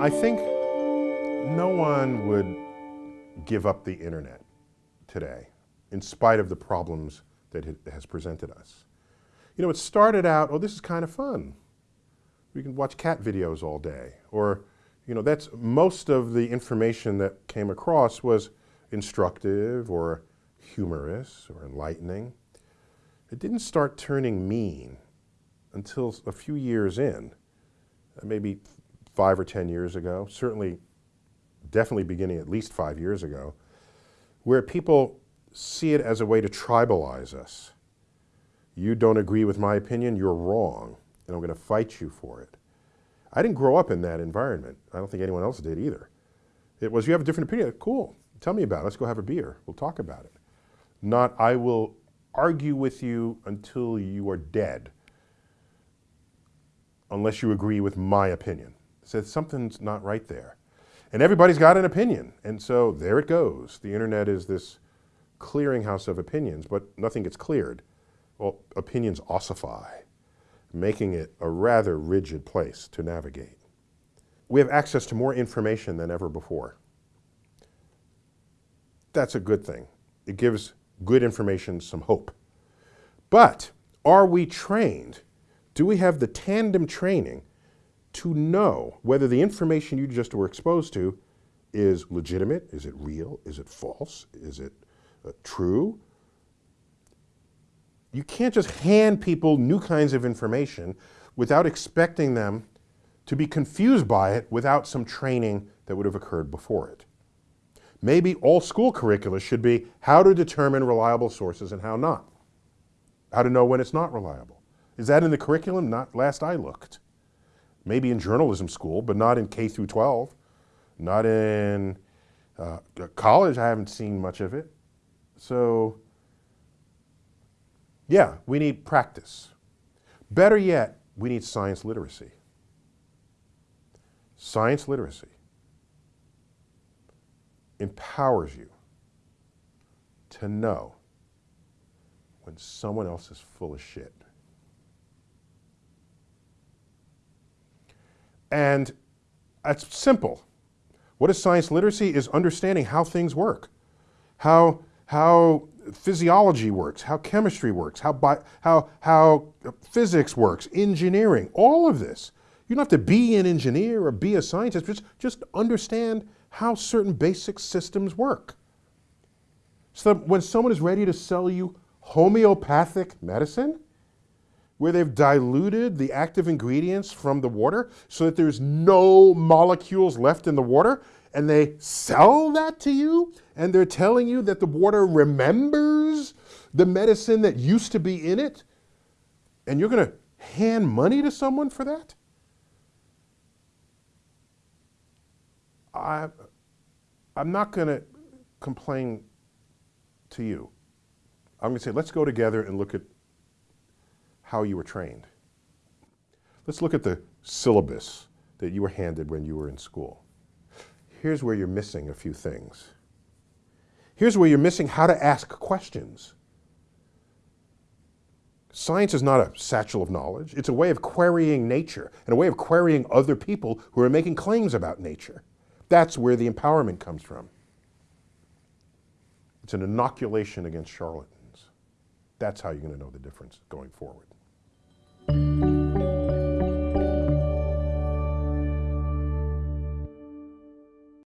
I think no one would give up the internet today, in spite of the problems that it has presented us. You know, it started out, oh, this is kind of fun. We can watch cat videos all day. Or, you know, that's most of the information that came across was instructive or humorous or enlightening. It didn't start turning mean until a few years in, uh, maybe five or 10 years ago, certainly, definitely beginning at least five years ago, where people see it as a way to tribalize us. You don't agree with my opinion, you're wrong, and I'm going to fight you for it. I didn't grow up in that environment. I don't think anyone else did either. It was, you have a different opinion, cool, tell me about it, let's go have a beer, we'll talk about it. Not, I will argue with you until you are dead, unless you agree with my opinion. So something's not right there. And everybody's got an opinion, and so there it goes. The internet is this clearinghouse of opinions, but nothing gets cleared. Well, opinions ossify, making it a rather rigid place to navigate. We have access to more information than ever before. That's a good thing. It gives good information some hope. But are we trained? Do we have the tandem training to know whether the information you just were exposed to is legitimate? Is it real? Is it false? Is it uh, true. You can't just hand people new kinds of information without expecting them to be confused by it without some training that would have occurred before it. Maybe all school curricula should be how to determine reliable sources and how not. How to know when it's not reliable. Is that in the curriculum? Not last I looked. Maybe in journalism school, but not in K through 12. Not in uh, college, I haven't seen much of it. So, yeah, we need practice. Better yet, we need science literacy. Science literacy empowers you to know when someone else is full of shit. And it's simple. What is science literacy? Is understanding how things work, how how physiology works, how chemistry works, how, bi how, how physics works, engineering, all of this. You don't have to be an engineer or be a scientist, just, just understand how certain basic systems work. So when someone is ready to sell you homeopathic medicine, where they've diluted the active ingredients from the water so that there's no molecules left in the water, and they sell that to you and they're telling you that the water remembers the medicine that used to be in it, and you're going to hand money to someone for that? I, I'm not going to complain to you. I'm going to say, let's go together and look at how you were trained. Let's look at the syllabus that you were handed when you were in school here's where you're missing a few things. Here's where you're missing how to ask questions. Science is not a satchel of knowledge. It's a way of querying nature and a way of querying other people who are making claims about nature. That's where the empowerment comes from. It's an inoculation against charlatans. That's how you're going to know the difference going forward. Thank you.